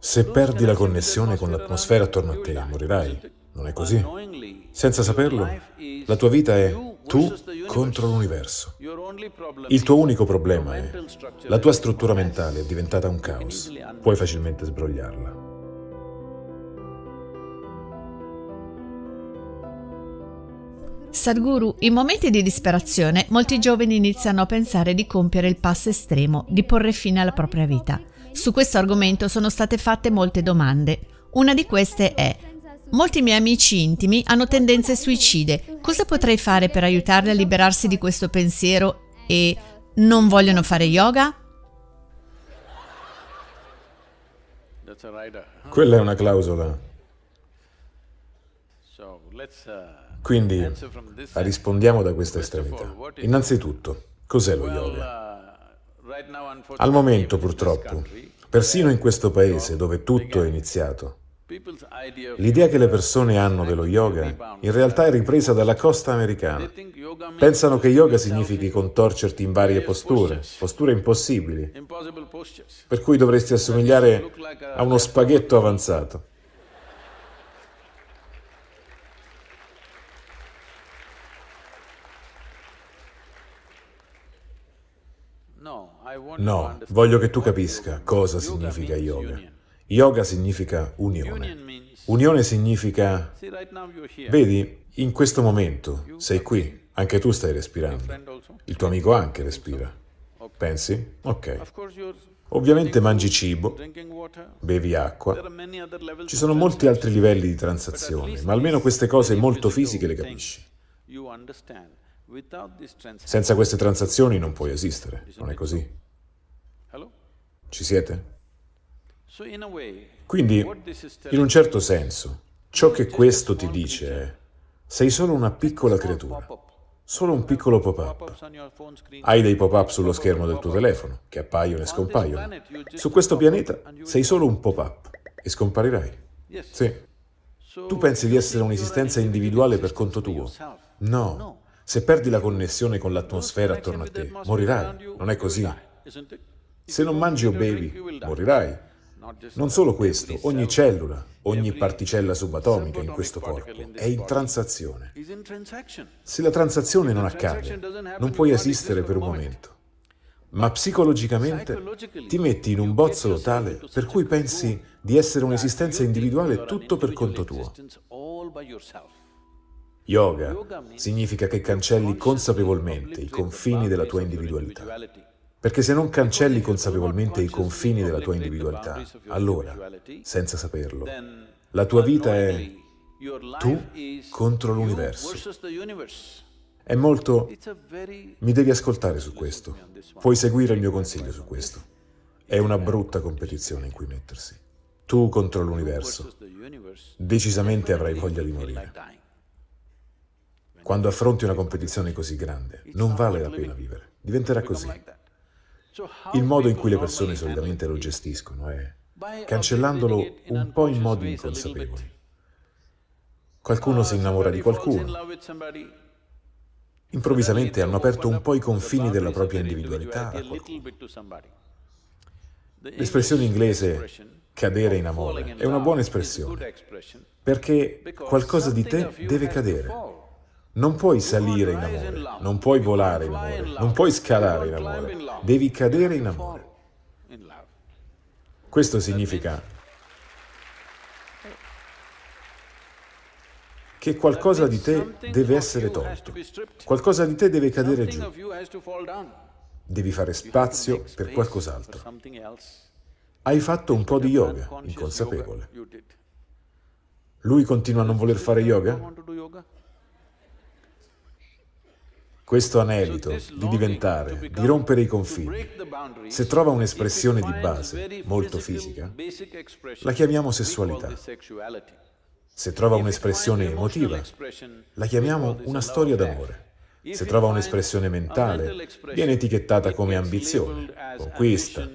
Se perdi la connessione con l'atmosfera attorno a te, morirai. Non è così? Senza saperlo, la tua vita è tu contro l'universo. Il tuo unico problema è la tua struttura mentale è diventata un caos. Puoi facilmente sbrogliarla. Sadhguru, in momenti di disperazione, molti giovani iniziano a pensare di compiere il passo estremo, di porre fine alla propria vita. Su questo argomento sono state fatte molte domande. Una di queste è Molti miei amici intimi hanno tendenze suicide. Cosa potrei fare per aiutarli a liberarsi di questo pensiero e non vogliono fare yoga? Quella è una clausola. Quindi rispondiamo da questa estremità. Innanzitutto, cos'è lo yoga? Al momento, purtroppo, persino in questo paese dove tutto è iniziato, L'idea che le persone hanno dello yoga in realtà è ripresa dalla costa americana. Pensano che yoga significhi contorcerti in varie posture, posture impossibili, per cui dovresti assomigliare a uno spaghetto avanzato. No, voglio che tu capisca cosa significa yoga. Yoga significa unione. Unione significa... Vedi, in questo momento sei qui, anche tu stai respirando. Il tuo amico anche respira. Pensi? Ok. Ovviamente mangi cibo, bevi acqua. Ci sono molti altri livelli di transazione, ma almeno queste cose molto fisiche le capisci. Senza queste transazioni non puoi esistere, non è così? Ci siete? Quindi, in un certo senso, ciò che questo ti dice è sei solo una piccola creatura, solo un piccolo pop-up. Hai dei pop-up sullo schermo del tuo telefono, che appaiono e scompaiono. Su questo pianeta sei solo un pop-up e scomparirai. Sì. Tu pensi di essere un'esistenza individuale per conto tuo? No. Se perdi la connessione con l'atmosfera attorno a te, morirai. Non è così. Se non mangi o bevi, morirai. Non solo questo, ogni cellula, ogni particella subatomica in questo corpo è in transazione. Se la transazione non accade, non puoi esistere per un momento. Ma psicologicamente ti metti in un bozzolo tale per cui pensi di essere un'esistenza individuale tutto per conto tuo. Yoga significa che cancelli consapevolmente i confini della tua individualità. Perché se non cancelli consapevolmente i confini della tua individualità, allora, senza saperlo, la tua vita è tu contro l'universo. È molto... Mi devi ascoltare su questo. Puoi seguire il mio consiglio su questo. È una brutta competizione in cui mettersi. Tu contro l'universo. Decisamente avrai voglia di morire. Quando affronti una competizione così grande, non vale la pena vivere. Diventerà così. Il modo in cui le persone solitamente lo gestiscono è cancellandolo un po' in modi inconsapevoli. Qualcuno si innamora di qualcuno. Improvvisamente hanno aperto un po' i confini della propria individualità a qualcuno. L'espressione inglese cadere in amore è una buona espressione, perché qualcosa di te deve cadere. Non puoi salire in amore, non puoi volare in amore, non puoi scalare in amore, devi cadere in amore. Questo significa che qualcosa di te deve essere tolto, qualcosa di te deve cadere giù, devi fare spazio per qualcos'altro. Hai fatto un po' di yoga, inconsapevole. Lui continua a non voler fare yoga? Questo anelito di diventare, di rompere i confini, se trova un'espressione di base molto fisica, la chiamiamo sessualità. Se trova un'espressione emotiva, la chiamiamo una storia d'amore. Se trova un'espressione mentale, viene etichettata come ambizione, conquista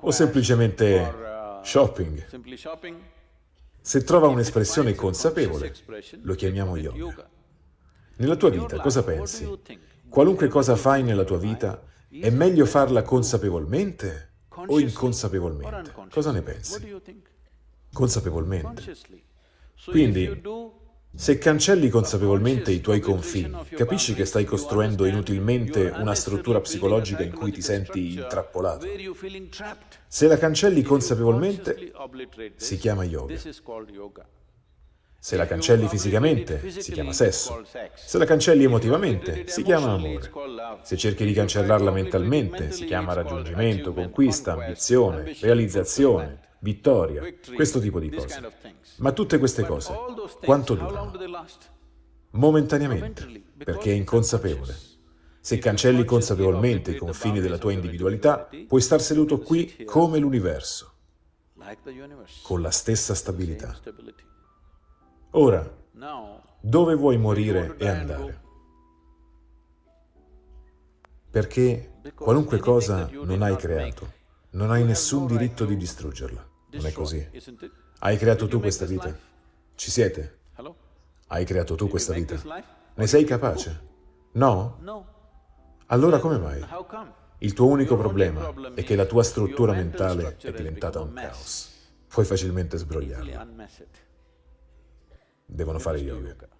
o semplicemente shopping. Se trova un'espressione consapevole, lo chiamiamo yoga. Nella tua vita cosa pensi? Qualunque cosa fai nella tua vita, è meglio farla consapevolmente o inconsapevolmente? Cosa ne pensi? Consapevolmente. Quindi, se cancelli consapevolmente i tuoi confini, capisci che stai costruendo inutilmente una struttura psicologica in cui ti senti intrappolato. Se la cancelli consapevolmente, si chiama yoga. Se la cancelli fisicamente, si chiama sesso. Se la cancelli emotivamente, si chiama amore. Se cerchi di cancellarla mentalmente, si chiama raggiungimento, conquista, ambizione, realizzazione, vittoria, questo tipo di cose. Ma tutte queste cose, quanto durano? Momentaneamente, perché è inconsapevole. Se cancelli consapevolmente i confini della tua individualità, puoi star seduto qui come l'universo, con la stessa stabilità. Ora, dove vuoi morire e andare? Perché qualunque cosa non hai creato, non hai nessun diritto di distruggerla. Non è così. Hai creato tu questa vita? Ci siete? Hai creato tu questa vita? Ne sei capace? No? Allora come mai? Il tuo unico problema è che la tua struttura mentale è diventata un caos. Puoi facilmente sbrogliarla. Devono fare yoga.